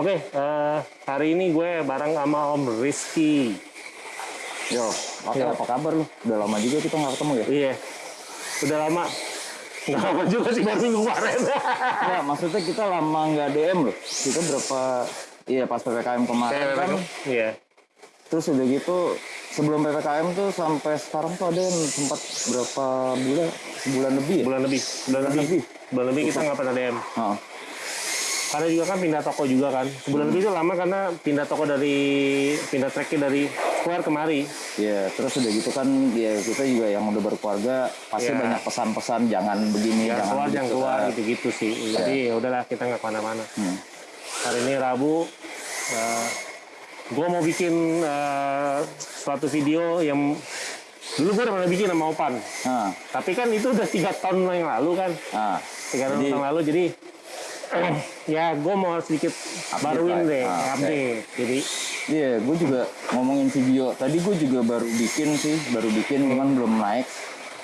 Oke, eh, hari ini gue bareng sama Om Rizky. Yo, oke Yo. apa kabar lu? Udah lama juga kita nggak ketemu ya? Iya, udah lama. Nggak lama juga sih, baru minggu kemarin. Enggak, maksudnya kita lama nggak DM loh. Kita berapa, iya pas PPKM kemarin kan. Iya, Terus udah gitu, sebelum PPKM tuh sampai sekarang tuh ada yang sempat berapa bulan? Sebulan lebih ya? bulan lebih. Bulan lebih. lebih. Bulan lebih kita nggak pernah DM. Heeh. Karena juga kan pindah toko juga kan. Sebulan lebih itu lama karena pindah toko dari, pindah tracknya dari Square kemari. Iya, terus udah gitu kan ya kita juga yang udah berkeluarga pasti Iya. banyak pesan-pesan jangan begini, Yang jangan keluar, yang begitu. keluar kan. gitu-gitu sih. Jadi ya udahlah kita nggak ke mana-mana. Hmm. Hari ini Rabu, gue mau bikin eh, suatu video yang dulu gue udah pernah bikin sama Opan. Nah, Tapi kan itu udah tiga tahun yang lalu kan, nah, tiga tahun yang lalu. Jadi ya gue mau sedikit baruin lah. deh, Ah, oke. update. Jadi Iya, gue juga ngomongin video. Tadi gue juga baru bikin sih, baru bikin cuman belum naik.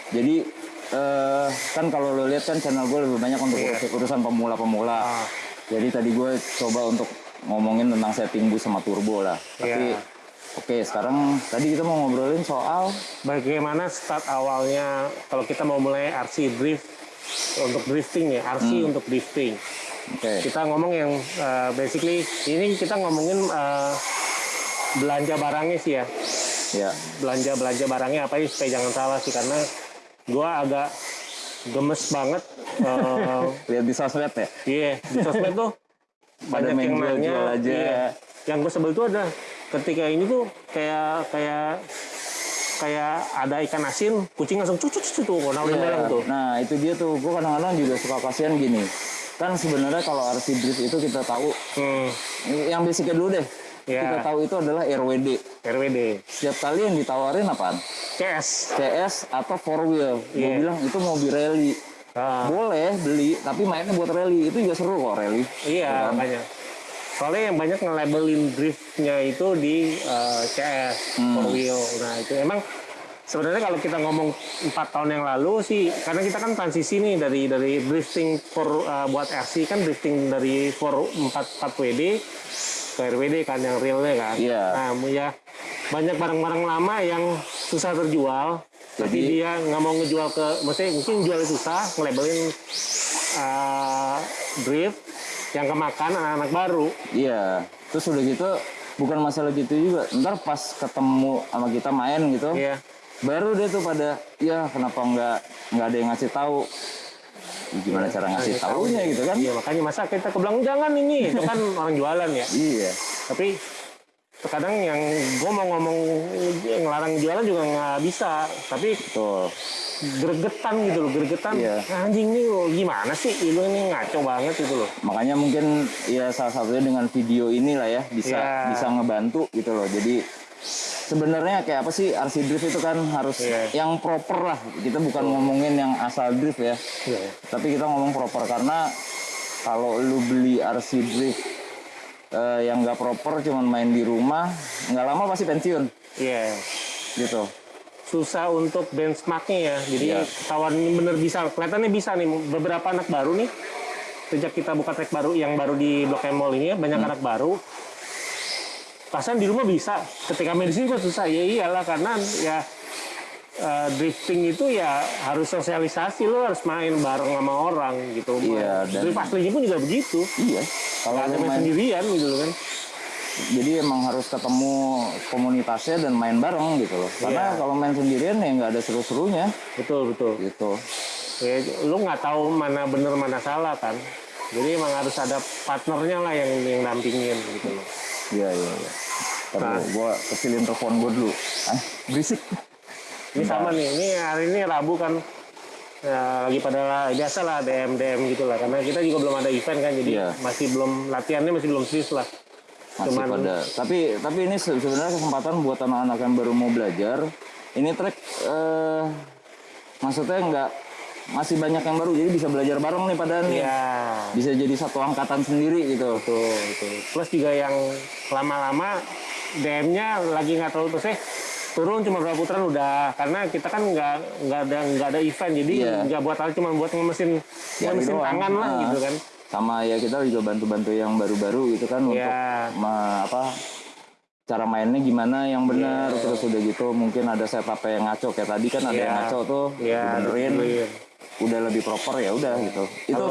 Jadi eh kan kalau lo lihat kan channel gue lebih banyak untuk urus- urusan pemula-pemula. Ah. Jadi tadi gue coba untuk ngomongin tentang setting bus sama turbo lah. Tapi Iya. oke, sekarang tadi kita mau ngobrolin soal bagaimana start awalnya kalau kita mau mulai RC drift untuk drifting ya, RC Hmm. untuk drifting. Oke. Kita ngomong yang eh, basically ini kita ngomongin eh, belanja barangnya sih ya. Ya, belanja belanja barangnya apa ya supaya jangan salah sih karena gua agak gemes banget eh, lihat di sosmed ya. iya di sosmed tuh banyak yang nanya aja. iya. yang gue sebel tuh ada ketika ini tuh kayak kayak kayak ada ikan asin kucing langsung cucu cucu tuh warna Iya. merah tuh Nah itu dia tuh, gue kadang-kadang juga suka kasihan gini. Kan sebenarnya kalau RC drift itu kita tahu, hmm, yang basicnya dulu deh. Iya. Kita tahu itu adalah RWD. RWD Setiap kali yang ditawarin apaan? CS CS atau four wheel. Gue Iya. bilang itu mobil rally. Ah, Boleh beli, tapi mainnya buat rally. Itu juga seru kok rally. iya kan? banyak soalnya yang banyak nge-labelin driftnya itu di eh, CS Hmm. four wheel nah itu emang sebenarnya kalau kita ngomong empat tahun yang lalu sih karena kita kan transisi nih dari dari drifting for eh, buat RC kan drifting dari for 4 4 WD ke RWD kan yang realnya kan Iya. nah ya banyak barang-barang lama yang susah terjual tapi Jadi- dia nggak mau ngejual ke maksudnya mungkin jualnya susah ngelabelin eh, drift yang kemakan anak-anak baru Iya. Terus udah gitu, bukan masalah gitu juga. Ntar pas ketemu sama kita main gitu, Iya. Baru deh tuh pada, ya kenapa nggak nggak ada yang ngasih tahu? Ya, Gimana cara ngasih tahu. tahunya gitu kan? Iya makanya masa kita kebelang jangan ini itu kan orang jualan ya. Iya. Tapi terkadang yang gue mau ngomong ngelarang jualan juga nggak bisa. Tapi Betul. gregetan gitu loh, gregetan. Iya. Anjing nih lo gimana sih? Lu ini ngaco banget gitu loh. Makanya mungkin ya salah satunya dengan video inilah ya bisa Iya. bisa ngebantu gitu loh. Jadi sebenarnya kayak apa sih RC drift itu kan harus Iya. yang proper lah. Kita bukan ngomongin yang asal drift ya. Iya. Tapi kita ngomong proper karena kalau lu beli RC drift eh, yang nggak proper cuman main di rumah nggak lama pasti pensiun Iya. gitu. Susah untuk benchmarknya ya. Jadi Iya. ketahuan bener bisa, kelihatannya bisa nih. Beberapa anak baru nih, sejak kita buka track baru yang baru di Blok M Mall ini ya, banyak Hmm. anak baru. Pasan di rumah bisa, ketika main di sini kok susah. Ya iyalah karena ya eh, drifting itu ya harus sosialisasi lo harus main bareng sama orang gitu. Iya, dan- Drift aslinya pun juga begitu. Iya. Kalau ada main sendirian gitu kan. jadi emang harus ketemu komunitasnya dan main bareng gitu loh. Karena Iya. kalau main sendirian ya nggak ada seru-serunya Betul betul. gitu. Ya, lu nggak tahu mana bener mana salah kan. Jadi emang harus ada partnernya lah yang yang dampingin gitu loh. Iya iya iya. Nah. gua- gua kecilin telepon gua dulu. Ah, berisik. Ini sama nih, ini hari ini Rabu kan ya, lagi pada biasa lah DM DM gitu lah karena kita juga belum ada event kan jadi Iya. masih belum latihannya masih belum serius lah. Masih Cuman- pada. Tapi tapi ini se- sebenarnya kesempatan buat anak-anak yang baru mau belajar. Ini track eh maksudnya nggak masih banyak yang baru jadi bisa belajar bareng nih pada nih. Iya. Bisa jadi satu angkatan sendiri gitu. Betul, betul. Plus juga yang lama-lama DM-nya lagi nggak terlalu eh turun cuma berapa putaran udah karena kita kan nggak nggak ada nggak ada event jadi Iya. nggak buat hal cuma buat ngemesin Jadi ngemesin doang. tangan lah Ah. gitu kan sama ya kita juga bantu-bantu yang baru-baru gitu kan untuk Iya. ma- apa cara mainnya gimana yang benar Iya. terus udah gitu mungkin ada setup yang ngaco kayak tadi kan ada yang Iya. ngaco tuh Iya, dibenerin dibenerin. Udah lebih proper ya udah gitu itu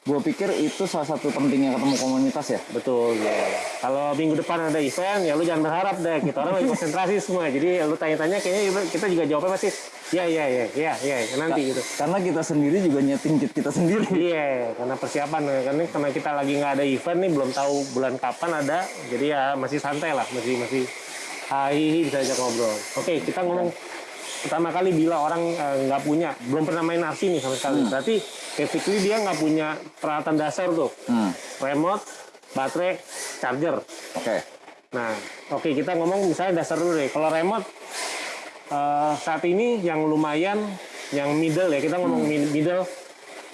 gue pikir itu salah satu pentingnya ketemu komunitas ya Betul ya. Kalau minggu depan ada event ya lu jangan berharap deh. Kita orang lagi konsentrasi semua. Jadi lu tanya-tanya kayaknya kita juga jawabnya pasti ya ya ya ya ya nanti gitu. karena kita sendiri juga nyeting kit kita sendiri Iya, karena persiapan karena karena kita lagi nggak ada event nih belum tahu bulan kapan ada. Jadi ya masih santai lah, masih masih hai bisa ajak ngobrol. Oke, kita ngomong pertama kali bila orang eh, nggak punya, belum pernah main RC nih sama sekali. Berarti basically dia nggak punya peralatan dasar tuh, hmm. remote, baterai, charger. oke Nah, oke kita ngomong misalnya dasar dulu deh. Kalau remote eh, saat ini yang lumayan, yang middle ya kita ngomong mid- middle,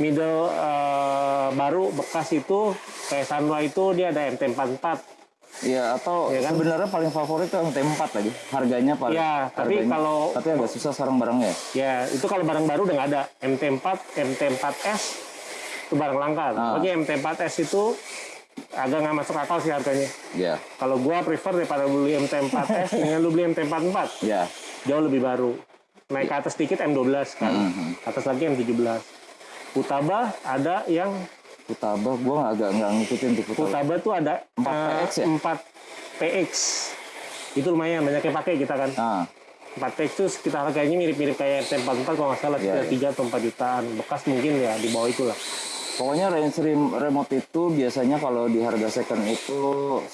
middle eh, baru bekas itu kayak Sanwa itu dia ada MT44. Iya atau Iya kan? sebenarnya paling favorit tuh yang T4 lagi harganya paling Iya, tapi harganya- kalau- tapi agak susah sekarang barangnya ya? Ya itu kalau barang baru udah nggak ada MT4, MT4S itu barang langka. Ah. Oke MT4S itu agak nggak masuk akal sih harganya. Iya Kalau gua prefer daripada beli MT4S dengan lu beli MT44. iya jauh lebih baru. Naik ke atas sedikit M12 kan, Mhm. atas lagi M17. Utaba ada yang Futaba gue agak nggak ngikutin tuh Futaba Utaba tuh ada 4PX ya? 4PX. Itu lumayan banyak yang pakai kita kan. nah 4PX itu sekitar harganya mirip-mirip kayak MT44 kalau nggak salah sekitar 3 atau 4 jutaan. Bekas mungkin ya di bawah itu lah. pokoknya range rem- remote itu biasanya kalau di harga second itu 1,5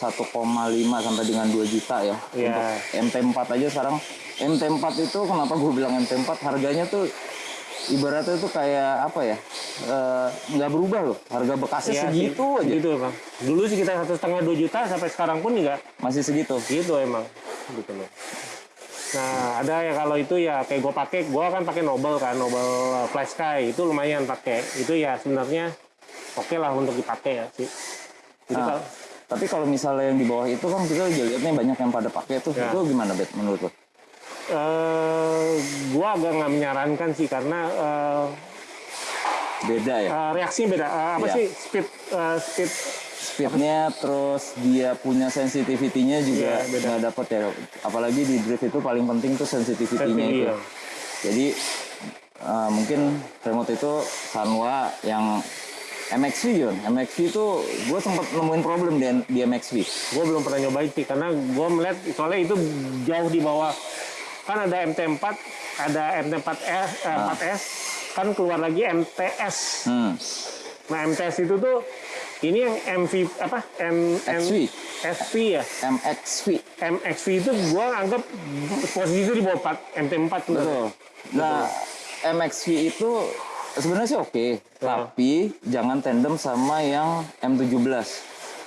sampai dengan 2 juta ya Iya. untuk MT4 aja sekarang MT4 itu kenapa gue bilang MT4 harganya tuh ibaratnya tuh kayak apa ya? Eh, nggak berubah loh harga bekasnya Iya segitu sih, aja. Gitu bang. Dulu sih kita satu setengah 2 juta sampai sekarang pun juga masih segitu. Gitu emang gitu loh. Nah ada ya kalau itu ya kayak gue pakai gue kan pakai Nobel kan Nobel Flash Sky itu lumayan pakai. Itu ya sebenarnya oke lah untuk dipakai ya sih. Jadi Nah, kalau tapi kalau misalnya yang di bawah itu kan kita juga lihatnya banyak yang pada pakai tuh. Ya. itu gimana bet menurut lo? Eh gue agak nggak menyarankan sih karena eh, Beda ya? eh, reaksinya beda. Eh, apa Iya. sih speed eh, speed? Speednya terus dia punya sensitivity-nya juga Iya, beda. nggak dapet ya. Apalagi di drift itu paling penting tuh sensitivity-nya itu. Sensitivity, ya. jadi eh, mungkin remote itu Sanwa yang MXV John MXV itu gue sempat nemuin problem di, di MXV gue belum pernah nyobain sih karena gue melihat soalnya itu jauh di bawah kan ada MT4 ada MT4S eh, 4S kan keluar lagi MTS hmm. nah MTS itu tuh ini yang MV apa? M, M XV SV ya? MXV MXV itu gue anggap posisi itu di bawah 4, MT4 bener. betul. Nah MXV itu sebenarnya sih oke tapi jangan tandem sama yang M17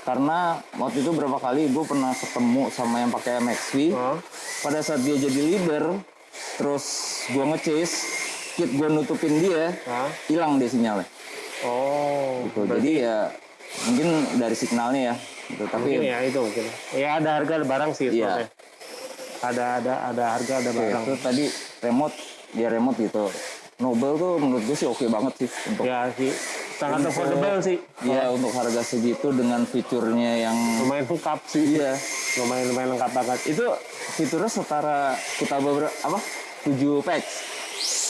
karena waktu itu berapa kali gue pernah ketemu sama yang pakai MXV Oh. pada saat dia jadi leader terus gue ngechase kit gue nutupin dia hilang dia sinyalnya oh gitu. jadi ya mungkin dari signalnya ya gitu. tapi mungkin ya itu mungkin ya ada harga ada barang sih Iya. maksudnya. ada ada ada harga ada barang itu tadi remote dia remote gitu Nobel tuh menurut gue sih oke banget sih untuk ya sih sangat affordable sih. Ya untuk harga segitu dengan fiturnya yang lumayan lengkap sih. Iya. Lumayan lumayan lengkap banget. Itu fiturnya setara Futaba ber- apa? 7 packs.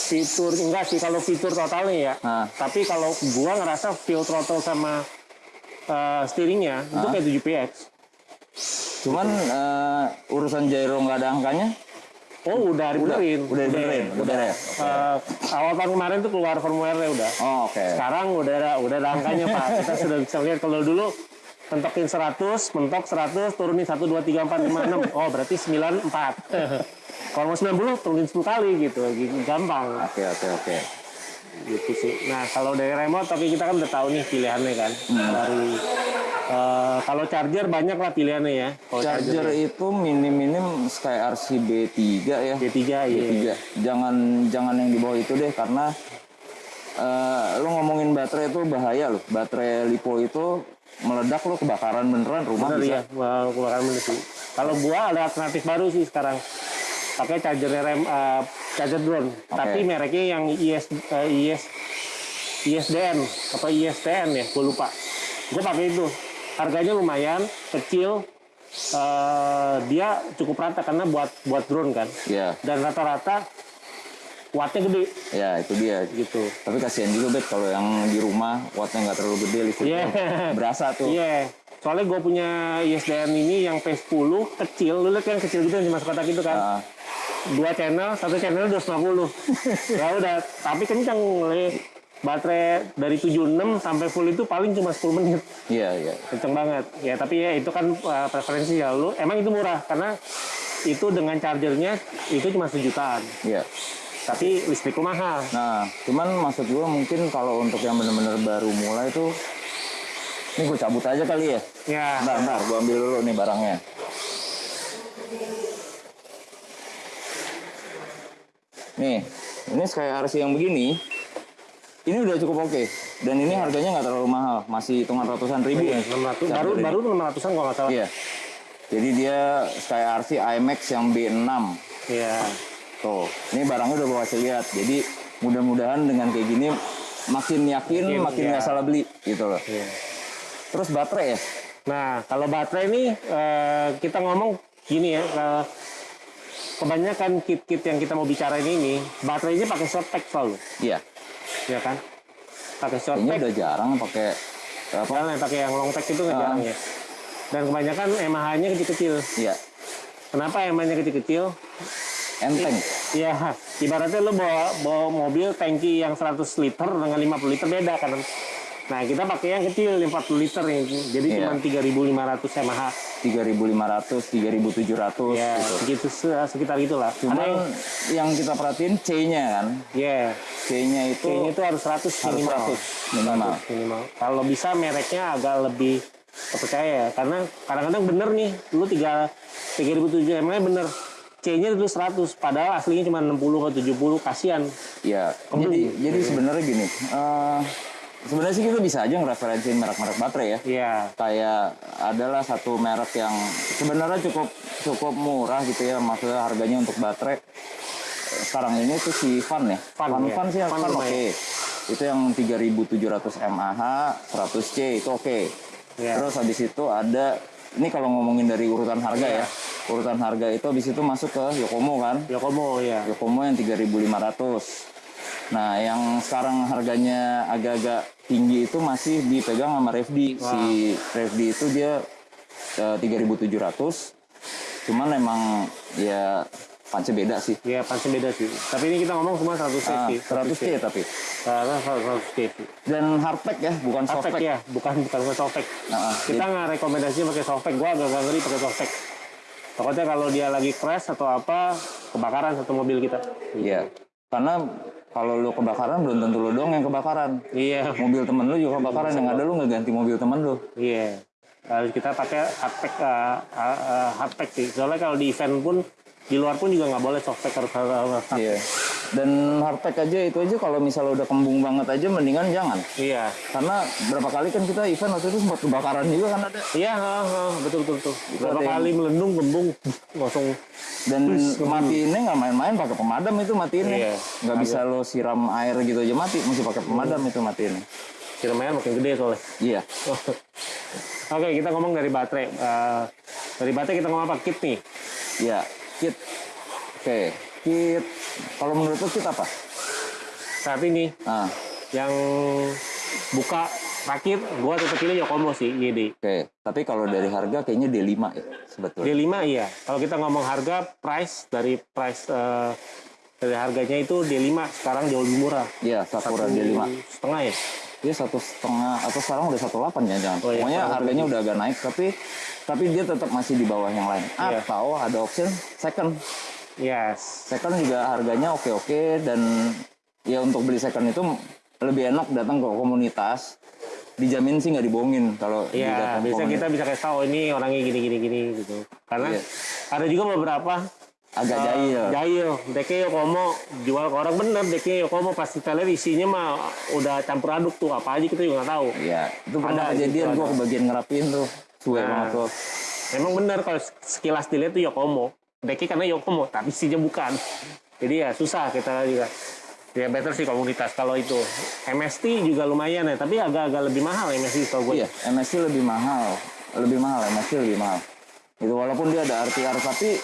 Fitur enggak sih kalau fitur totalnya ya. Nah. tapi kalau gua ngerasa fuel throttle sama uh, steeringnya itu kayak 7 PX cuman eh, urusan gyro nggak ada angkanya oh udah dibenerin. udah dibenerin, udah ya? Uh, awal tahun kemarin tuh keluar firmware udah. Oh oke. Sekarang udah ada udah ada angkanya pak. Kita sudah bisa lihat kalau dulu mentokin 100 mentok 100 turunin 1 2 3 4 5 6 oh berarti 94 kalau mau 90 turunin 10 kali gitu. Gampang. Oke oke oke. Gitu sih. Nah kalau dari remote tapi kita kan udah tahu nih pilihannya kan. Dari eh, kalau charger banyak lah pilihannya ya. Kalau charger itu minim-minim Sky RC B3 ya. B3 iya. B3 jangan jangan yang di bawah itu deh karena eh lo ngomongin baterai itu bahaya loh. Baterai lipo itu meledak lo kebakaran beneran rumah Bener bisa. ya, wah keluaran bener sih. Kalau gua ada alternatif baru sih sekarang. Pakai charger rem eh, charger drone, tapi mereknya yang IS eh, IS ISDN apa ISTN ya? Gue lupa. Gue pakai itu harganya lumayan kecil eh, dia cukup rata karena buat buat drone kan Iya, dan rata-rata wattnya gede ya itu dia. gitu Tapi kasihan juga bet kalau yang di rumah wattnya nggak terlalu gede listriknya. Iya. Berasa tuh. Iya, soalnya gue punya ISDN ini yang P10 kecil, lu lihat yang kecil gitu yang cuma kotak gitu kan. Ah, Dua channel, satu channel 250. ya udah, tapi kencang Le. Baterai dari 76 sampai full itu paling cuma 10 menit. iya, iya. Kenceng banget. Ya, tapi ya itu kan uh, preferensi ya lu. Emang itu murah karena itu dengan chargernya itu cuma sejutaan. Iya. Tapi listrikku mahal. Nah, cuman maksud gue mungkin kalau untuk yang bener-bener baru mulai tuh, ini gue cabut aja kali ya. Ya. Bentar, bentar, gue ambil dulu nih barangnya. Nih, ini Sky RC yang begini, ini udah cukup oke. Dan ini harganya nggak terlalu mahal, masih hitungan ratusan ribu. Iya, 600 baru Charger ini. baru 600-an kalau nggak salah. Iya. Jadi dia Sky RC IMAX yang B6. Iya. Tuh, ini barangnya udah gue kasih lihat. Jadi mudah-mudahan dengan kayak gini makin yakin, Makin, makin iya. nggak salah beli gitu loh. Iya. Terus baterai ya? Nah, kalau baterai ini eh, kita ngomong gini ya, eh, kebanyakan kit-kit yang kita mau bicarain ini, baterainya pakai pack selalu, Iya. Ya kan? Pakai short Kayaknya pack, udah jarang pakai apa? yang pakai yang long pack itu nggak Ah. jarang ya. Dan kebanyakan MH-nya kecil-kecil. Iya. Kenapa MH-nya kecil-kecil? Enteng. Ya, ibaratnya lu bawa bawa mobil tangki yang 100 liter dengan 50 liter beda kan. Nah, kita pakai yang kecil 40 liter nih. Jadi Iya. cuma 3.500 mAh. 3.500, 3.700 Ya, gitu. segitu se- sekitar itulah. Ada Cuman yang yang kita perhatiin C-nya kan. ya, C-nya itu kayaknya itu harus 100 harus minimal. 100 minimal. 100 minimal. Kalau bisa mereknya agak lebih terpercaya ya. Karena kadang-kadang bener nih, lu 3 3007 mAh bener. C-nya itu 100, padahal aslinya cuma 60 ke 70, kasihan. Ya, jadi jadi sebenarnya gini. eh, sebenarnya sih kita bisa aja ngereferensiin merek-merek baterai ya. Iya. kayak adalah satu merek yang sebenarnya cukup cukup murah gitu ya maksudnya harganya untuk baterai sekarang ini tuh si Fan ya Fan, Fan, ya. Fan sih Fan Fan oke lumayan. itu yang 3700 mAh 100C itu oke Iya. terus habis itu ada ini kalau ngomongin dari urutan harga Iya. ya urutan harga itu habis itu masuk ke Yokomo kan Yokomo ya. Yokomo yang 3500 nah yang sekarang harganya agak-agak tinggi itu masih dipegang sama Revdi si Revdi itu dia eh, 3700 cuman emang ya panci beda sih Ya pasti beda sih. Tapi ini kita ngomong semua 100 C Ah, sih. 100 C tapi Karena 100 C sih. dan hardpack ya bukan Softpack softpack ya, bukan bukan bukan softpack. Nah, Kita nggak rekomendasinya pakai softpack. Gua agak ngeri pakai softpack. Takutnya kalau dia lagi crash atau apa, kebakaran satu mobil kita. iya karena kalau lu kebakaran belum tentu lu dong yang kebakaran Iya, mobil temen lu juga kebakaran yang ada lu nggak ganti mobil temen lu iya. Harus kita pakai hardpack, uh, uh, uh, hardpack sih. Soalnya kalau di event pun di luar pun juga nggak boleh softpack harus harus. Iya. Dan hardpack aja itu aja kalau misalnya udah kembung banget aja mendingan jangan. Iya, Karena berapa kali kan kita event waktu itu sempat kebakaran juga kan ada. iya, ha, ha, betul betul betul. Berapa yang- kali melendung, gembung, langsung Dan matiinnya nggak main-main pakai pemadam itu matiinnya. Iya. Nggak bisa lo siram air gitu aja mati, mesti pakai pemadam itu matiinnya. kira-kira makin gede soalnya. Iya. Oke, kita ngomong dari baterai. Eh, dari baterai kita ngomong apa? Kit nih. Iya. Kit. Oke. Kit. Kalau menurut lo kit apa? Saat ini Nah, yang buka terakhir, gua tetap pilih Yokomo sih, YD. oke. Tapi kalau dari harga kayaknya D5 ya sebetulnya. D5 iya. Kalau kita ngomong harga, price dari price eh, dari harganya itu D5 sekarang jauh lebih murah. Iya, Sakura D5. Setengah ya? Dia satu setengah atau sekarang udah satu delapan ya jangan. Oh, iya, Pokoknya harganya udah agak naik tapi tapi dia tetap masih di bawah yang lain. Iya. Atau ada option second. Yes. Second juga harganya oke-oke dan ya untuk beli second itu lebih enak datang ke komunitas. Dijamin sih nggak dibohongin kalau di Iya, bisa kita bisa kasih tahu ini orangnya gini gini gini gitu. Karena Iya. ada juga beberapa agak eh, jahil. Jahil, deknya Yokomo jual ke orang bener, deknya Yokomo pasti isinya mah udah campur aduk tuh apa aja kita juga nggak tahu. Iya, itu pernah Ada, kejadian gitu, gua kebagian ngerapin tuh. Cuek Nah. banget tuh. Emang bener kalau sekilas dilihat tuh Yokomo, deknya karena Yokomo tapi isinya bukan. Jadi ya susah kita juga. Ya better sih komunitas kalau itu. MST juga lumayan ya, tapi agak-agak lebih mahal MST kalau gue. Iya, MSC lebih mahal, lebih mahal, MSC lebih mahal. Itu walaupun dia ada RTR, tapi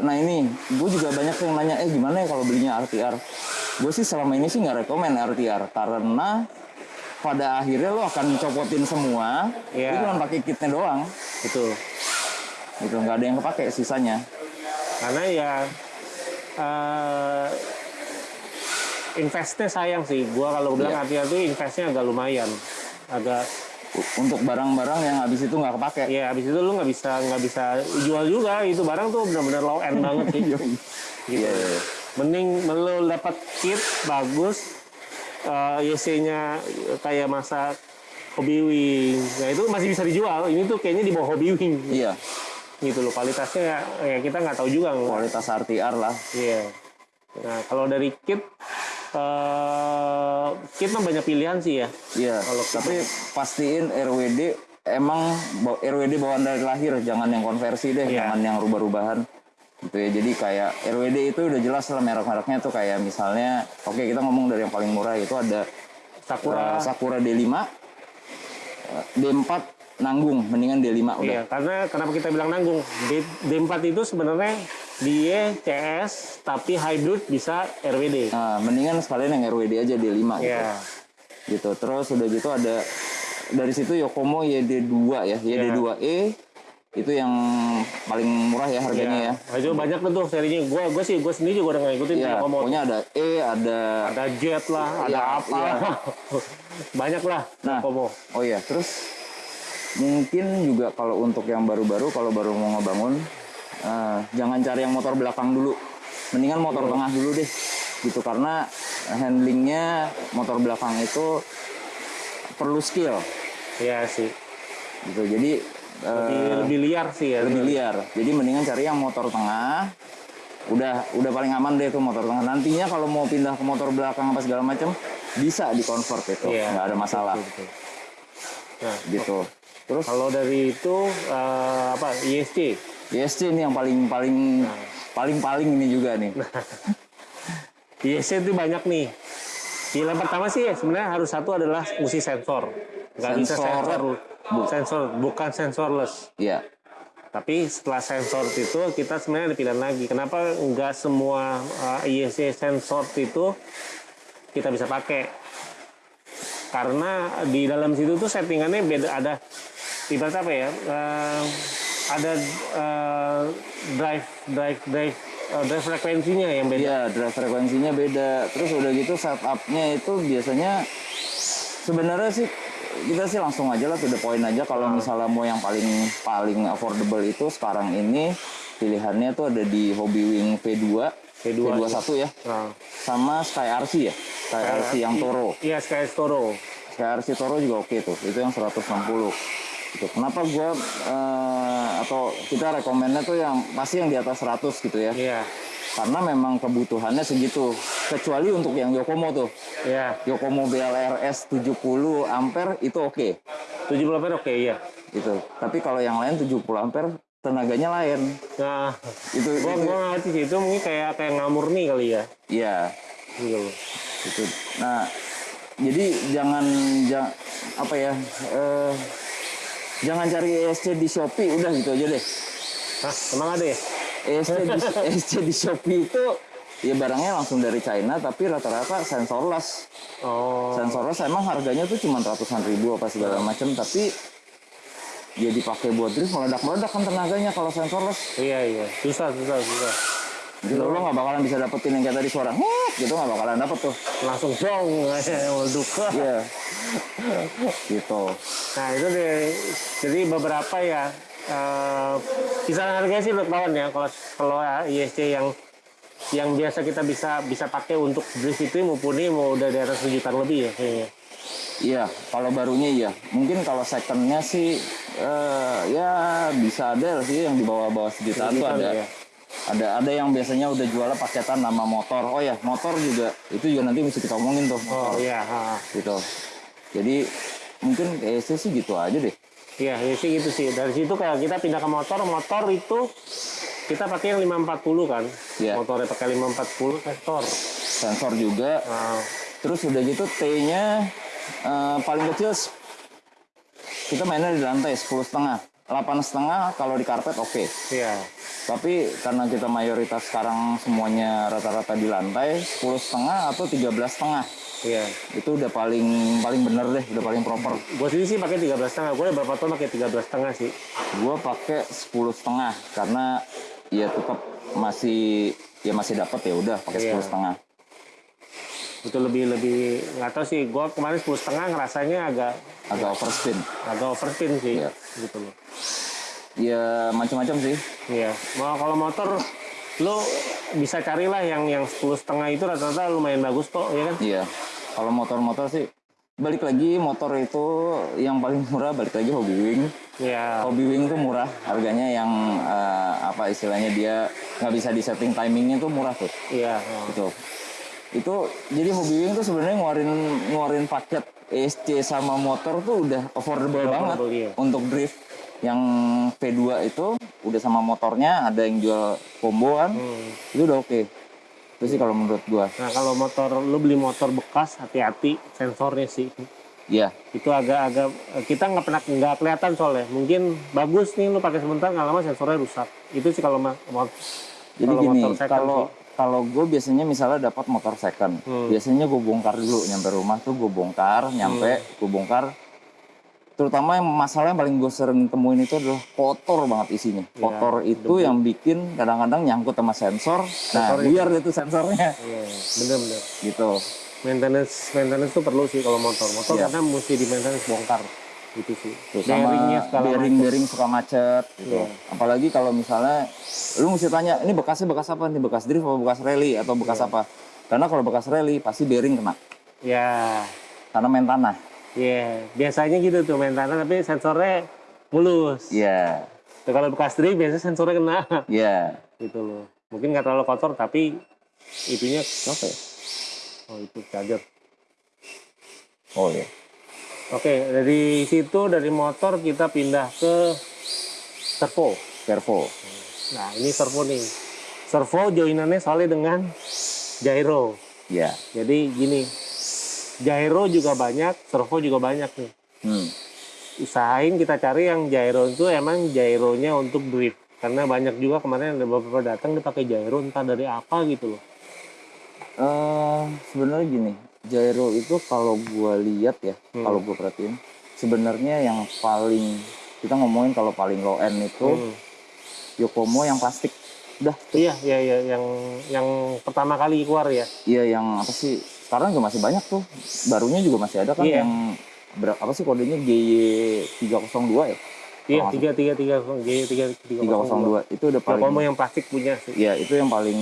nah ini gue juga banyak yang nanya, eh gimana ya kalau belinya RTR? Gue sih selama ini sih nggak rekomen RTR karena pada akhirnya lo akan copotin semua, Iya. itu cuma pakai kitnya doang, Betul. gitu nggak ada yang kepake sisanya. Karena ya eh investnya sayang sih. Gua kalau bilang Iya. hati-hati investnya agak lumayan. Agak Untuk barang-barang yang habis itu nggak kepake. ya habis itu lu nggak bisa nggak bisa jual juga itu barang tuh benar-benar low end banget sih. gitu. Iya, iya, iya. Mending lu dapat kit bagus eh YC-nya kayak masa hobi wing. Nah itu masih bisa dijual. Ini tuh kayaknya di bawah hobi wing. Iya, Gitu loh kualitasnya ya, ya kita nggak tahu juga. kualitas RTR lah. Iya. Nah, kalau dari kit eh kit mah banyak pilihan sih ya. Iya, Kalau tapi pastiin RWD emang RWD bawaan dari lahir, jangan yang konversi deh, Iya. jangan yang rubah-rubahan. Gitu ya. Jadi kayak RWD itu udah jelas lah merek-mereknya tuh kayak misalnya, oke kita ngomong dari yang paling murah itu ada Sakura. uh, Sakura D5, uh, D4 nanggung, mendingan D5 udah. Iya, karena kenapa kita bilang nanggung? D, D4 itu sebenarnya dia CS tapi hybrid bisa RWD. Nah, mendingan sekalian yang RWD aja D5 gitu. Iya. gitu. Terus udah gitu ada dari situ Yokomo YD2 ya, YD2E itu yang paling murah ya harganya ya. Nah, itu banyak tuh serinya. Gua gua sih gua sendiri juga udah ngikutin Ya, Yokomo. pokoknya ada E, ada Ada jet lah, ada Iya, apa. iya. banyak lah Nah. Yokomo. oh ya, terus mungkin juga kalau untuk yang baru-baru kalau baru mau ngebangun eh, jangan cari yang motor belakang dulu. Mendingan motor tengah dulu deh. Gitu karena handlingnya motor belakang itu perlu skill Iya sih. gitu. Jadi eh, Lebih, lebih liar sih ya. lebih liar. Jadi mendingan cari yang motor tengah. Udah udah paling aman deh tuh motor tengah. Nantinya kalau mau pindah ke motor belakang apa segala macam bisa di convert itu, Iya, nggak ada masalah Betul, betul. Nah, gitu. Terus kalau dari itu eh, apa ISC? ISC ini yang paling paling paling paling ini juga nih. ISC itu banyak nih. Yang pertama sih sebenarnya harus satu adalah mesti sensor. Nggak bisa Sensor. sensor, sensor bukan sensorless. Iya. Tapi setelah sensor itu kita sebenarnya ada pilihan lagi. Kenapa nggak semua uh, ISC sensor itu kita bisa pakai? Karena di dalam situ tuh settingannya beda ada ibarat apa ya? eh, ada eh, drive drive drive eh, drive frekuensinya yang beda. Iya, drive frekuensinya beda. Terus udah gitu setupnya itu biasanya sebenarnya sih kita sih langsung aja lah to the point aja kalau misalnya mau yang paling paling affordable itu sekarang ini pilihannya tuh ada di Hobby Wing V2 V2 V21 ya Nah, sama Sky RC ya Sky RC yang Toro Iya Sky Toro. Sky RC Toro juga oke tuh itu yang 160 gitu. Kenapa gua eh, atau kita rekomennya tuh yang pasti yang di atas 100 gitu ya Iya. karena memang kebutuhannya segitu kecuali untuk yang Yokomo tuh Iya. Yokomo BLRS 70 ampere itu oke 70 ampere oke iya. gitu tapi kalau yang lain 70 ampere tenaganya lain Nah, itu gua itu gua ngerti sih itu mungkin kayak kayak ngamur nih kali ya. iya Gitu loh. gitu nah jadi jangan jangan apa ya eh, jangan cari ESC di Shopee udah gitu aja deh Hah, emang ada ya? ESC di, ESC di Shopee itu ya barangnya langsung dari China tapi rata-rata sensorless Oh. sensorless emang harganya tuh cuma ratusan ribu apa segala macam tapi dia dipakai buat drift meledak-meledak kan tenaganya kalau sensorless Iya iya. Susah susah susah. Gitu lo nggak bakalan bisa dapetin yang kayak tadi suara "Hut," gitu nggak bakalan dapet tuh Langsung dong meleduk. iya gitu Nah itu deh. Jadi beberapa ya. eh kisaran harganya sih kawan ya. Kalau kalau ya, ISC yang yang biasa kita bisa bisa pakai untuk drift itu mumpuni mau udah di atas sejutaan lebih ya kayaknya. iya kalau barunya iya mungkin kalau secondnya sih eh, ya bisa ada sih yang di bawah-bawah sejutaan tuh ada ya. Ada ada yang biasanya udah jualnya paketan nama motor oh ya motor juga itu juga nanti mesti kita omongin tuh Oh iya. ha. gitu jadi mungkin ESC sih gitu aja deh Iya, ya sih gitu sih. Dari situ kayak kita pindah ke motor, motor itu kita pakai yang 540 kan. Iya. Motornya pakai 540 sektor. sensor juga Nah, terus udah gitu T-nya eh, paling kecil kita mainnya di lantai 10 setengah 8 setengah kalau di karpet oke iya. tapi karena kita mayoritas sekarang semuanya rata-rata di lantai 10 setengah atau 13 setengah Iya. itu udah paling paling bener deh udah paling proper Gue sendiri sih pakai 13 setengah. Gue beberapa tahun pakai 13 setengah sih. gua pakai 10 setengah karena ya tetap masih ya masih dapat ya udah pakai Iya. 10 setengah Itu lebih lebih nggak tahu sih. Gue kemarin 10 setengah ngerasanya agak agak overspin agak overspin sih. Iya. Gitu loh. ya macam-macam sih Iya. Mau kalau motor lo bisa carilah yang yang 10 setengah itu rata-rata lumayan bagus kok, ya kan? Iya, kalau motor-motor sih balik lagi motor itu yang paling murah balik lagi Hobby Wing. Iya. Hobby Wing tuh murah, harganya yang eh, apa istilahnya dia nggak bisa disetting timingnya tuh murah tuh. Iya. oh. Gitu. Itu jadi Hobby Wing tuh sebenarnya ngeluarin ngeluarin paket ESC sama motor tuh udah affordable, banget Affordable, iya. untuk drift. Yang P2 itu udah sama motornya ada yang jual combo kan. Hmm. Itu udah oke. Itu sih kalau menurut gua. Nah kalau motor lu beli motor bekas hati-hati sensornya sih Iya. itu agak-agak kita nggak pernah nggak kelihatan soalnya mungkin bagus nih lu pakai sebentar nggak lama sensornya rusak itu sih kalau ma- Jadi kalau gini, motor kalau. Kalau gue biasanya misalnya dapat motor second, Hmm. biasanya gue bongkar dulu nyampe rumah tuh gue bongkar, nyampe Hmm. gue bongkar. Terutama yang masalah yang paling gue sering temuin itu adalah kotor banget isinya. Iya, Kotor itu yang bikin kadang-kadang nyangkut sama sensor. Nah, Sensornya. biar itu sensornya Iya, bener-bener gitu. maintenance maintenance tuh perlu sih kalau motor motor Iya. karena mesti di maintenance bongkar gitu sih Terus sama bearingnya segala bearing bearing suka macet gitu. Iya. Apalagi kalau misalnya lu mesti tanya, ini bekasnya bekas apa nih? Bekas drift atau bekas rally atau bekas Iya. apa? Karena kalau bekas rally pasti bearing kena ya karena main tanah. Iya, biasanya gitu tuh main tanah tapi sensornya mulus. Iya, Tuh, kalau bekas drift biasanya sensornya kena iya. gitu loh. Mungkin nggak terlalu kotor tapi itunya Apa ya? oh itu charger. Oh iya. Oke, dari situ dari motor kita pindah ke servo. Servo. Nah, ini servo nih. Servo joinannya soalnya dengan gyro. Iya. Jadi gini, gyro juga banyak, servo juga banyak nih. Hmm. Usahain kita cari yang gyro itu emang gyronya untuk drift. Karena banyak juga kemarin ada beberapa datang dia pakai gyro entah dari apa gitu loh. Eh, sebenarnya gini, gyro itu kalau gua lihat ya, Hmm. kalau gua perhatiin, sebenarnya yang paling kita ngomongin kalau paling low end itu Hmm. Yokomo yang plastik. Udah, Iya, iya, iya, yang yang pertama kali keluar ya. iya yang apa sih? Sekarang juga masih banyak tuh. Barunya juga masih ada kan Iya. yang berapa apa sih kodenya GY302 ya? Iya, tiga tiga tiga G tiga tiga 302 itu udah paling Yokomo yang plastik punya sih. Iya, itu yang paling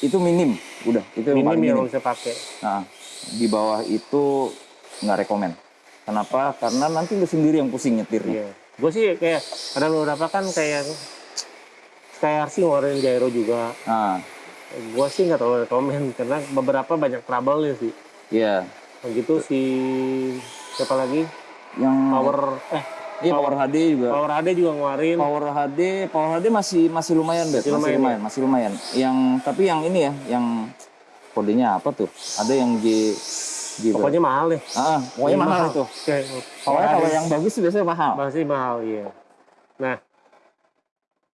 itu minim. Udah, itu yang Minim paling yang minim. bisa pakai. Nah, di bawah itu nggak rekomen. Kenapa? Karena nanti lu sendiri yang pusing nyetirnya. Iya. Gue sih kayak ada beberapa kan kayak kayak sih ngeluarin gyro juga. Nah, Gue sih nggak terlalu rekomen karena beberapa banyak trouble sih. iya. Begitu si siapa lagi? Yang Power eh iya Power HD juga. Power HD juga ngeluarin. Power HD, Power HD masih masih lumayan, Bet. Masih Masih lumayan, lumayan, masih lumayan. Yang tapi yang ini ya, yang kodenya apa tuh? Ada yang G G Pokoknya mahal deh. Ah, pokoknya mahal itu. Oke, Power Pokoknya kalau yang bagus biasanya mahal. masih mahal iya. Nah,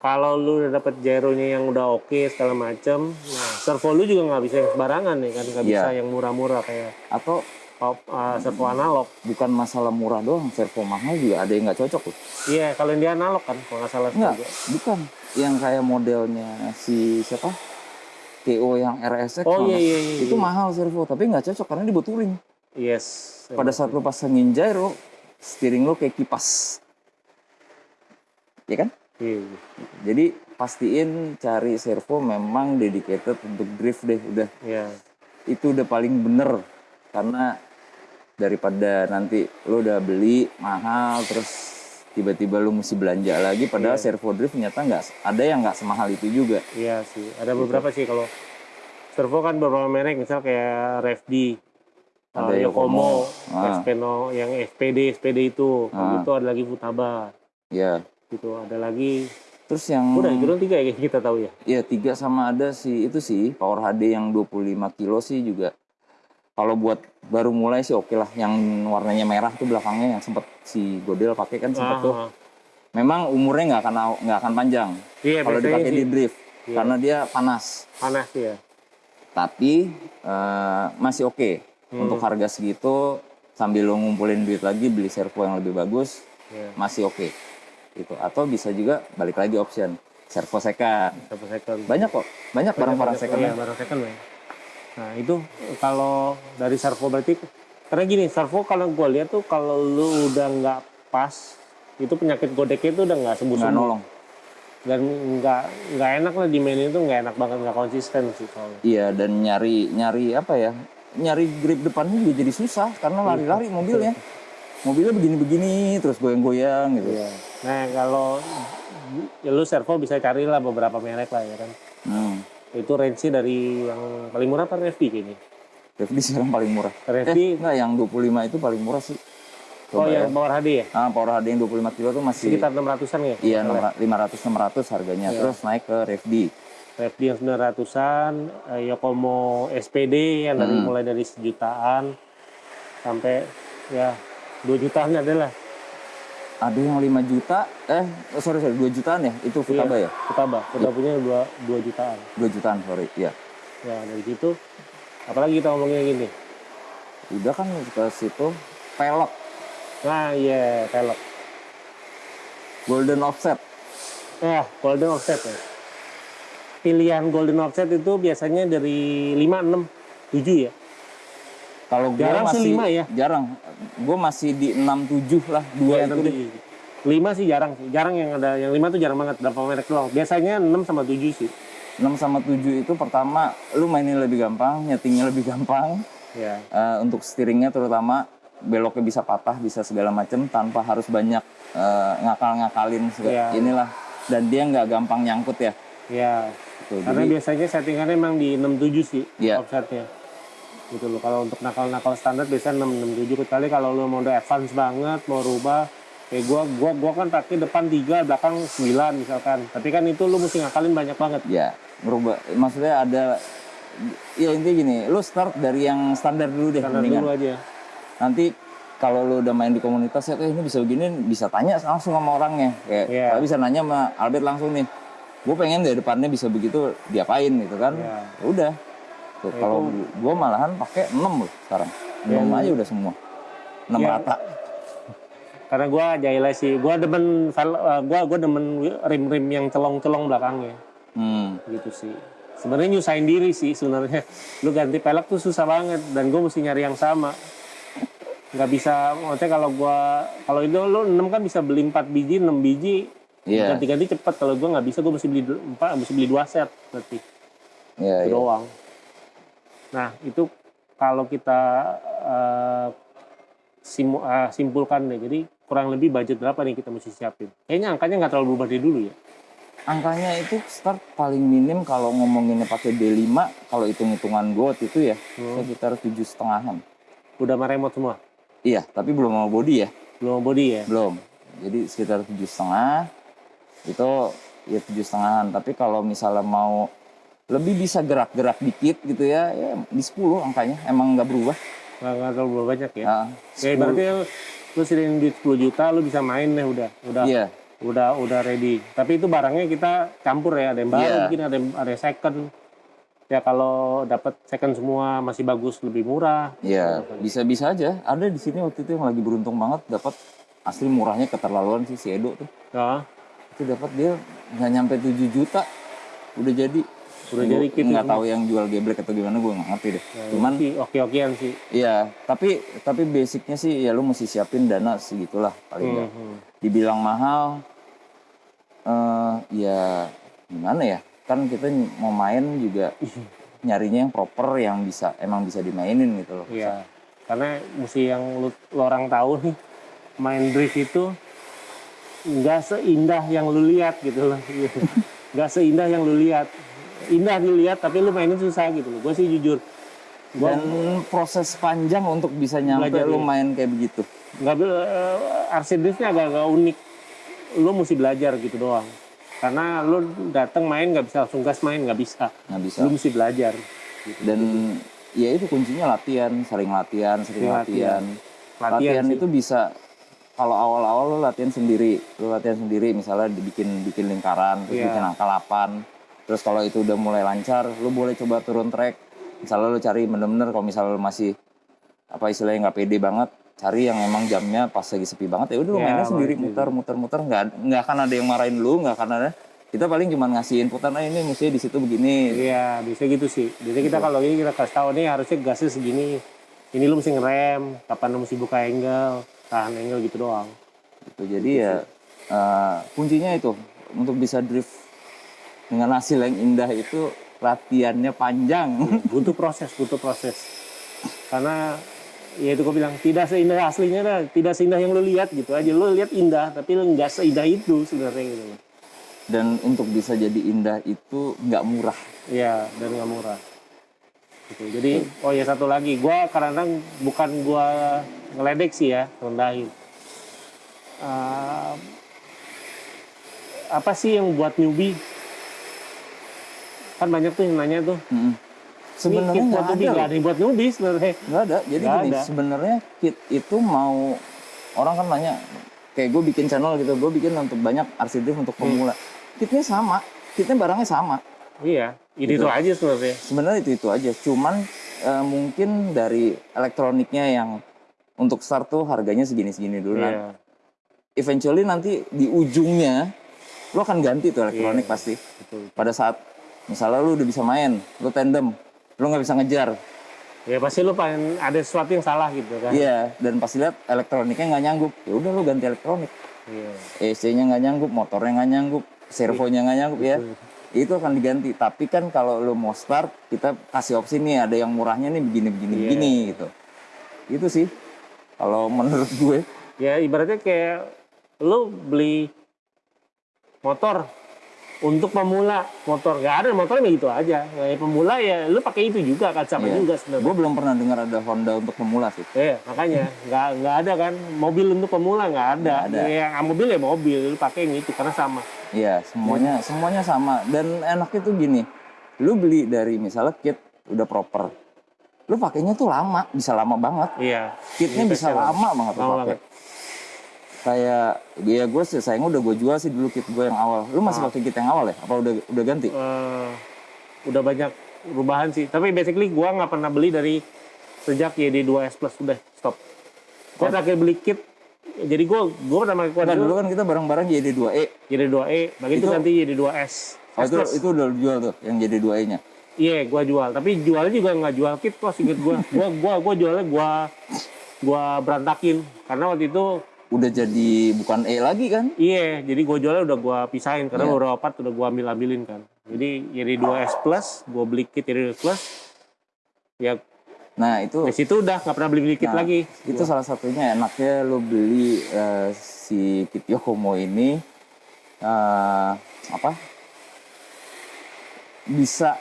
kalau lu udah dapet gyronya yang udah oke segala macem, nah servo lu juga nggak bisa yang sembarangan nih kan, nggak bisa Iya. yang murah-murah kayak Atau pop- uh, servo analog. bukan masalah murah doang, servo mahal juga ada yang nggak cocok loh. Iya, kalau yang dia analog kan, kalau nggak salah Enggak, juga. bukan. Yang kayak modelnya si siapa? TO yang RSX Oh iya iya iya. itu mahal servo, tapi nggak cocok karena dibuturin. Yes. Pada saat lu pasangin gyro, steering lu kayak kipas. Ya kan? Iya. Jadi pastiin cari servo memang dedicated untuk drift deh udah. Iya. Itu udah paling bener karena daripada nanti lu udah beli mahal terus tiba-tiba lu mesti belanja lagi padahal Iya. servo drift ternyata nggak ada yang nggak semahal itu juga. Iya sih. Ada beberapa sih kalau servo kan beberapa merek, misal kayak Revdi, Ada uh, Yokomo, Yokomo. Ah. Yang FPD, SPD itu. Ah. itu ada lagi Futaba. Ya, gitu ada lagi Terus yang Udah, itu tiga ya kita tahu ya. ya tiga sama ada sih itu sih Power HD yang 25 kilo sih juga. Kalau buat baru mulai sih oke lah. Yang warnanya merah tuh belakangnya yang sempet si Godel pakai kan sempet tuh. Ah, ah. Memang umurnya nggak akan nggak akan panjang Iya, kalau dipakai sih di drift Iya. karena dia panas. panas ya. Tapi eh, masih oke Hmm. untuk harga segitu sambil lo ngumpulin duit lagi beli servo yang lebih bagus Iya. masih oke gitu. Atau bisa juga balik lagi option servo second. Satu second. Banyak kok, banyak barang-barang second. Iya, barang second ya. Nah, itu kalau dari servo berarti karena gini, servo kalau gue lihat tuh kalau lu udah nggak pas, itu penyakit godeknya itu udah nggak sembuh sembuh nolong. dan nggak nggak enak lah di main itu nggak enak banget nggak konsisten sih soalnya. Iya dan nyari nyari apa ya? Nyari grip depannya juga jadi susah karena lari-lari mobilnya. Mobilnya begini-begini terus goyang-goyang gitu. Iya. Nah kalau ya lu servo bisa carilah beberapa merek lah ya kan. Hmm. Itu range dari yang paling murah apa Revi kayaknya. Revdi sekarang paling murah. Revi, Eh, enggak yang 25 itu paling murah sih. oh Coba ya. yang Power HD ya? Ah, Power HD yang 25 kilo tuh masih Sekitar 600-an ya? iya 500 600 harganya. Iya. Terus naik ke Revdi. Revi yang 900-an, eh, Yokomo SPD yang dari Hmm. mulai dari sejutaan sampai ya 2 jutaan adalah Ada yang 5 juta, eh sorry sorry 2 jutaan ya? Itu Futaba ya? Futaba. Futaba punya 2, 2 jutaan. 2 jutaan sorry, iya. Ya dari situ apalagi kita ngomongnya gini. Udah kan ke situ pelek Nah iya velg. golden offset. Ya golden offset ya. Pilihan golden offset itu biasanya dari 5, 6, 7 ya. Kalau gue Jarang sih masih lima ya. jarang. Gue masih di 6 7 lah, dua Iya, itu deh. Lima sih jarang sih. Jarang yang ada yang lima tuh jarang banget berapa merek doang. Biasanya 6 sama 7 sih. 6 sama 7 itu pertama lu mainin lebih gampang, nyetingnya lebih gampang. Ya. Eh, untuk steeringnya terutama beloknya bisa patah, bisa segala macam tanpa harus banyak eh, ngakal-ngakalin segala- Iya. inilah. Dan dia nggak gampang nyangkut ya. Ya. Tuh, Karena jadi, biasanya settingannya emang di 67 sih Iya. offsetnya. Gitu loh. Kalau untuk nakal-nakal standar biasanya 6 67 kecuali kalau lu mau udah advance banget mau rubah kayak gua gua gua kan pakai depan 3 belakang 9 misalkan. Tapi kan itu lu mesti ngakalin banyak banget. ya merubah. Maksudnya ada ya intinya gini, lu start dari yang standar dulu deh Standar mendingan. dulu aja. nanti kalau lu udah main di komunitas ya kayak ini bisa begini bisa tanya langsung sama orangnya kayak kalau bisa nanya sama Albert langsung nih gue pengen deh depannya bisa begitu diapain gitu kan Iya. Ya udah tuh Ya, kalau gue malahan pakai 6 loh sekarang 6 Yang- aja udah semua 6 Iya. rata Karena gua jahilai sih. Gua demen eh, gua gua demen rim-rim yang celong-celong belakangnya. hmm. gitu sih sebenarnya nyusahin diri sih sebenarnya lu ganti pelek tuh susah banget dan gue mesti nyari yang sama nggak bisa maksudnya kalau gua kalau itu lu 6 kan bisa beli 4 biji 6 biji Iya. ganti-ganti cepet kalau gua nggak bisa gue mesti beli 4 mesti beli dua set berarti Iya, itu iya. doang nah itu kalau kita eh, simu- eh, simpulkan deh. Jadi kurang lebih budget berapa nih kita mesti siapin? Kayaknya angkanya nggak terlalu berubah dari dulu ya? Angkanya itu start paling minim kalau ngomonginnya pakai D5 kalau hitung-hitungan gue itu ya Hmm. sekitar tujuh setengahan. Udah sama remote semua? Iya tapi belum mau body ya. Belum body ya? Belum. Jadi sekitar tujuh setengah. Itu ya tujuh setengahan. Tapi kalau misalnya mau lebih bisa gerak-gerak dikit gitu ya. Ya di 10 angkanya emang nggak berubah. Nggak nggak terlalu berubah banyak ya. Nah, Ya 10 berarti lu sediain duit 10 juta lu bisa main deh udah udah iya. udah udah ready. Tapi itu barangnya kita campur ya ada yang baru Iya. mungkin ada yang, ada yang second. Ya kalau dapat second semua masih bagus lebih murah. Iya bisa-bisa aja. Ada di sini waktu itu yang lagi beruntung banget dapat asli murahnya keterlaluan sih si Edo tuh. Ya itu dapat dia nggak nyampe 7 juta. Udah jadi Udah jadi gitu nggak tahu yang jual geblek atau gimana gue nggak ngerti deh Ya, cuman itu sih oke-okean sih Iya, tapi tapi basicnya sih ya lu mesti siapin dana segitulah paling nggak. Hmm, hmm. Dibilang mahal, eh ya gimana ya? Kan kita mau main juga nyarinya yang proper yang bisa emang bisa dimainin gitu loh. Iya, karena mesti yang lu, lu orang tahu nih main drift itu nggak seindah yang lu lihat gitu loh. Nggak seindah yang lu lihat. Indah dilihat tapi lu mainin susah gitu loh. Gue sih jujur. Gua Dan proses panjang untuk bisa nyampe Belajar, lu iya. main kayak begitu. nggak uh, RC driftnya agak-agak unik. Lu mesti belajar gitu doang. Karena lu datang main nggak bisa langsung gas main nggak bisa. nggak bisa Lu mesti belajar. dan ya itu kuncinya latihan sering latihan sering latihan latihan. latihan, sih. itu bisa kalau awal-awal lo latihan sendiri lo latihan sendiri misalnya dibikin bikin lingkaran terus Iya. bikin angka 8 terus kalau itu udah mulai lancar lo boleh coba turun track misalnya lo cari bener-bener kalau misalnya lo masih apa istilahnya nggak pede banget cari yang emang jamnya pas lagi sepi banget ya udah lo Iya, mainnya sendiri main muter muter muter nggak nggak akan ada yang marahin lu nggak akan ada kita paling cuma ngasih inputan ah ini mestinya di situ begini Iya, bisa gitu sih. Jadi kita kalau ini kita kasih tahu nih harusnya gasnya segini. Ini lu mesti ngerem, kapan lu mesti buka angle, tahan angle gitu doang. gitu. Jadi ya eh, kuncinya itu untuk bisa drift dengan hasil yang indah itu latihannya panjang. butuh proses butuh proses karena ya itu gue bilang tidak seindah aslinya dah tidak seindah yang lu lihat gitu aja lu lihat indah tapi lu nggak seindah itu sebenarnya gitu Dan untuk bisa jadi indah itu nggak murah. ya dan nggak murah gitu. jadi oh ya satu lagi gue kadang bukan gue ngeledek sih ya rendahin Eh, apa sih yang buat newbie kan banyak tuh yang nanya tuh Mm-mm. Sebenarnya nggak ada. nggak ada yang buat newbie sebenarnya Nggak ada. Jadi Nggak gini, sebenarnya kit itu mau orang kan nanya kayak gue bikin channel gitu, gue bikin untuk banyak drift untuk pemula. Kitnya sama, kitnya barangnya sama. iya ini Gitu. aja sebenarnya sebenarnya itu itu aja cuman eh, mungkin dari elektroniknya yang untuk start tuh harganya segini segini dulu Nah, Iya. eventually nanti di ujungnya lo akan ganti tuh elektronik Iya. pasti betul. pada saat misalnya lo udah bisa main lo tandem lo nggak bisa ngejar. Ya pasti lu pengen ada sesuatu yang salah gitu kan. iya dan pasti lihat elektroniknya nggak nyanggup. Ya udah lo ganti elektronik. Iya. EC-nya nggak nyanggup motornya nggak nyanggup servonya nggak nyanggup ya. Itu akan diganti. Tapi kan kalau lo mau start kita kasih opsi nih ada yang murahnya nih begini begini Iya. begini gitu. Itu sih kalau menurut gue. Ya ibaratnya kayak lu beli motor untuk pemula motor nggak ada motornya gitu aja. Ya, pemula ya lu pakai itu juga sama Iya. juga gue sebenarnya. belum pernah dengar ada Honda untuk pemula sih Iya makanya nggak nggak ada kan mobil untuk pemula nggak ada. Nggak ada. Yang mobil ya mobil lu pakai yang itu karena sama. Iya semuanya semuanya sama dan enaknya tuh gini lu beli dari misalnya kit udah proper lu pakainya tuh lama bisa lama banget Iya. kitnya Ini bisa spesial. lama banget lu Lama pakai banget. Kayak ya gue sih sayangnya udah gue jual sih dulu kit gue yang awal lu masih Ah. pakai kit yang awal ya apa udah udah ganti Eh, udah banyak perubahan sih. Tapi basically gua nggak pernah beli dari sejak YD2S Plus udah stop. Gua Oh. terakhir beli kit. Jadi gua gua pertama kali Enggak, dulu kan kita bareng-bareng YD2E YD2E, begitu Itu- nanti YD2S. oh, S itu, itu udah jual tuh yang YD2E nya Iya, gua jual. Tapi jualnya juga nggak jual kit kok, inget gua. Gua gua gua jualnya gua gua berantakin karena waktu itu udah jadi bukan E lagi kan iya, jadi gua jualnya udah gua pisahin karena Iya. beberapa part udah gua ambil-ambilin kan. Jadi YD2S Plus, gua beli kit YD2S Plus. Ya, nah itu di situ udah nggak pernah beli-beli kit Nah, lagi. itu salah satunya enaknya lo beli eh, si kit Yokomo ini eh, apa bisa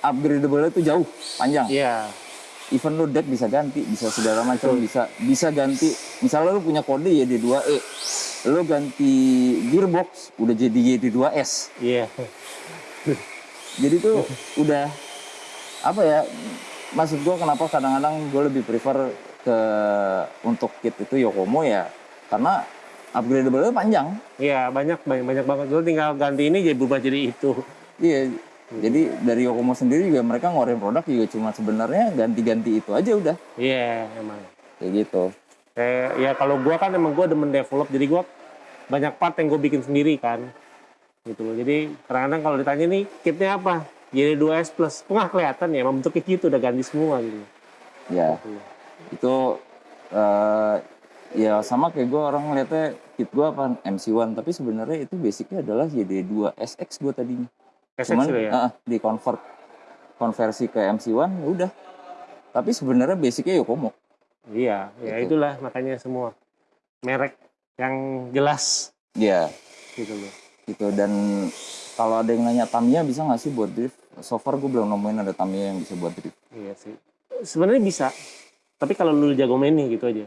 upgradable itu jauh panjang Iya, even lo deck bisa ganti bisa segala macam bisa bisa ganti misalnya lo punya kode YD2E lo ganti gearbox udah jadi YD2S iya. jadi tuh udah apa ya maksud gua kenapa kadang-kadang gue lebih prefer ke untuk kit itu Yokomo ya karena upgradable panjang Iya, banyak banyak banyak banget. Lu tinggal ganti ini jadi berubah jadi itu. iya jadi dari Yokomo sendiri juga mereka ngeluarin produk juga cuma sebenarnya ganti-ganti itu aja udah Iya, emang. kayak gitu Kayak ya kalau gua kan emang gua demen develop jadi gua banyak part yang gue bikin sendiri kan. Gitu loh. Jadi kadang-kadang kalau ditanya nih kitnya apa? Jadi 2S Plus. Nggak kelihatan ya, emang bentuknya gitu udah ganti semua gitu. ya Gitu. itu eh, ya sama kayak gue orang ngeliatnya kit gue apa MC1 tapi sebenarnya itu basicnya adalah YD2 SX gue tadinya SX cuman ya. ah, di convert konversi ke MC1 ya udah tapi sebenarnya basicnya Yokomo Iya, ya Gitu. itulah makanya semua merek yang jelas ya gitu loh. gitu dan kalau ada yang nanya Tamiya bisa nggak sih buat drift so far gue belum nemuin ada Tamiya yang bisa buat drift Iya sih. Sebenarnya bisa. Tapi kalau lu jago mainnya gitu aja.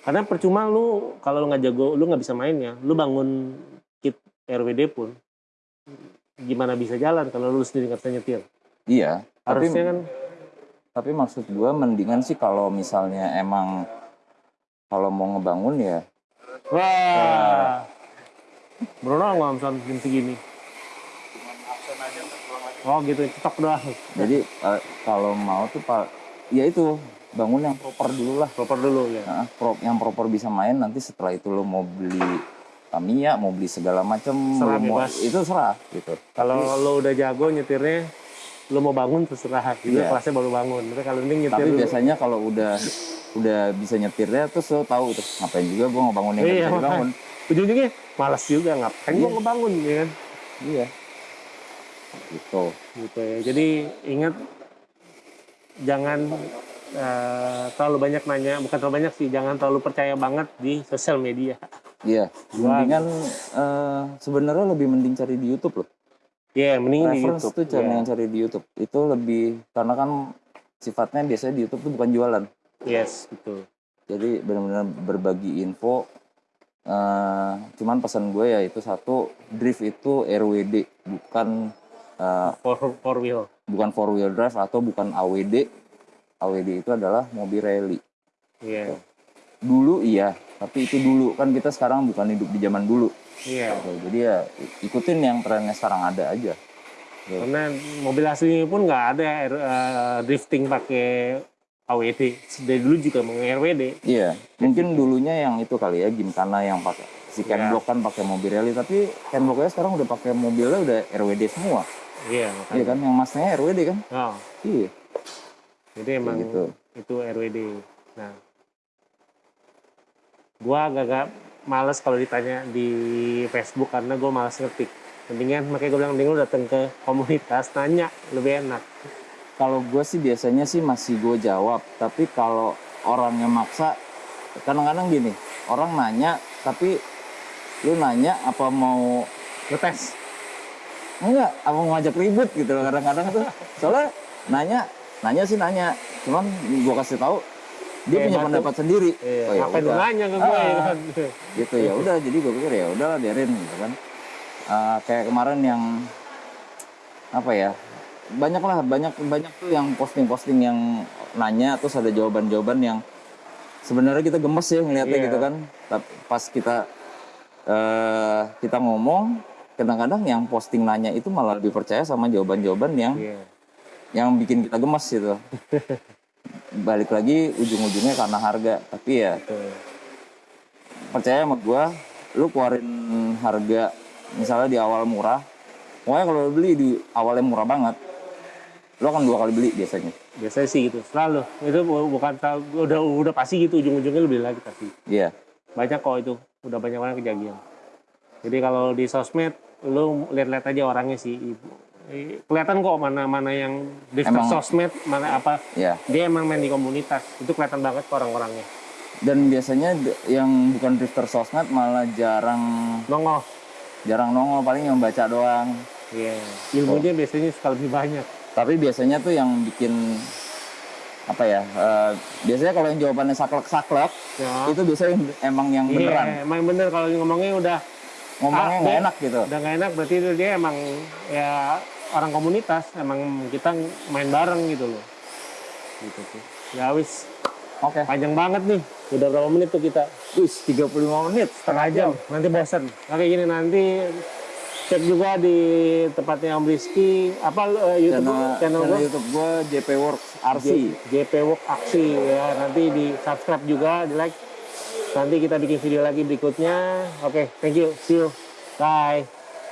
Karena percuma lu kalau lu nggak jago, lu nggak bisa mainnya. Lu bangun kit RWD pun gimana bisa jalan kalau lu sendiri nggak bisa nyetir? Iya, tapi harusnya kan tapi maksud gua mendingan sih kalau misalnya emang kalau mau ngebangun ya. Wah. Bruno nggak jam segini. Oh gitu cetok doang. Jadi eh, kalau mau tuh pak ya itu bangun yang proper dulu lah. Proper dulu ya. Nah, yang proper bisa main nanti setelah itu lo mau beli Tamiya mau beli segala macam Serah mau- itu serah gitu. Kalau lo udah jago nyetirnya lo mau bangun terserah. Gitu Iya. kelasnya baru bangun. Tapi kalau ini nyetir tapi dulu. biasanya kalau udah udah bisa nyetirnya terus lo tahu terus ngapain juga gua ngebangun yang nggak Iya, bisa dibangun. ujung-ujungnya malas juga ngapain gua ngebangun ya kan? Iya. Gitu. Gitu ya. Jadi ingat jangan eh, terlalu banyak nanya. Bukan terlalu banyak sih jangan terlalu percaya banget di sosial media iya. Mendingan eh, sebenarnya lebih mending cari di YouTube loh. Ya mending di YouTube tuh cari Ya. yang cari di YouTube. Itu lebih karena kan sifatnya biasanya di YouTube tuh bukan jualan. Yes betul. Jadi benar-benar berbagi info Eh, cuman pesan gue ya itu satu drift itu RWD bukan eh, four, four wheel. bukan four wheel drive atau bukan AWD AWD itu adalah mobil rally. Iya. Dulu iya tapi itu dulu kan kita sekarang bukan hidup di zaman dulu. Iya. Oke, jadi ya ikutin yang trennya sekarang ada aja. Karena mobil aslinya pun nggak ada eh, drifting pakai AWD dari dulu juga mau RWD iya. Mungkin dulunya yang itu kali ya gimkana yang pakai. Si Iya. Ken Block kan pakai mobil rally tapi Ken Blocknya sekarang udah pakai mobilnya udah RWD semua. Iya iya kan? yang masnya RWD kan? Oh, iya. Jadi emang gitu. itu RWD nah gua agak-agak males kalau ditanya di Facebook karena gua males ngetik. Mendingan makanya gue bilang mending lu datang ke komunitas nanya lebih enak. Kalau gue sih biasanya sih masih gue jawab, tapi kalau orangnya maksa, kadang-kadang gini, orang nanya, tapi lu nanya apa mau ngetes? Enggak, apa mau ngajak ribut gitu loh kadang-kadang tuh. Soalnya nanya, nanya sih nanya, cuman gue kasih tahu dia punya batu. pendapat sendiri. iya, Oh, ya lu udah. nanya ke gue ya Ah. kan gitu ya udah jadi gue pikir ya udahlah biarin gitu kan Eh, kayak kemarin yang apa ya banyak lah banyak banyak tuh yang posting-posting yang nanya terus ada jawaban-jawaban yang sebenarnya kita gemes ya ngeliatnya Iya. gitu kan tapi pas kita eh kita ngomong kadang-kadang yang posting nanya itu malah lebih percaya sama jawaban-jawaban yang iya yang bikin kita gemes gitu balik lagi ujung-ujungnya karena harga. Tapi ya betul. percaya sama gua lu keluarin harga misalnya di awal murah pokoknya kalau lu beli di awalnya murah banget lu akan dua kali beli biasanya. Biasanya sih gitu selalu. Itu bu- bukan udah udah pasti gitu ujung-ujungnya lu beli lagi tapi iya. Banyak kok itu udah banyak banget kejadian. Jadi kalau di sosmed lu lihat-lihat aja orangnya sih ibu kelihatan kok mana mana yang di sosmed mana apa. Iya. Dia emang main di komunitas. Itu kelihatan banget kok orang-orangnya. Dan biasanya yang bukan drifter sosmed malah jarang nongol. Jarang nongol paling yang baca doang. Iya. ilmunya biasanya suka lebih banyak. Tapi biasanya tuh yang bikin apa ya eh, biasanya kalau yang jawabannya saklek-saklek ya. itu biasanya emang yang Iya, beneran. emang bener. Kalau ngomongnya udah ngomongnya nggak enak gitu. udah nggak enak berarti itu dia emang ya orang komunitas emang kita main bareng gitu loh. Gitu tuh ya wis. Oke. Panjang banget nih. Udah berapa menit tuh kita? Wis, 35 menit setengah jam. nanti bosan oke gini nanti cek juga di tempatnya Om Rizky apa eh, YouTube channel, channel channel YouTube gue JP Works RC JP Work Aksi ya. Nanti di subscribe juga di like nanti kita bikin video lagi berikutnya. Oke thank you. See you. Bye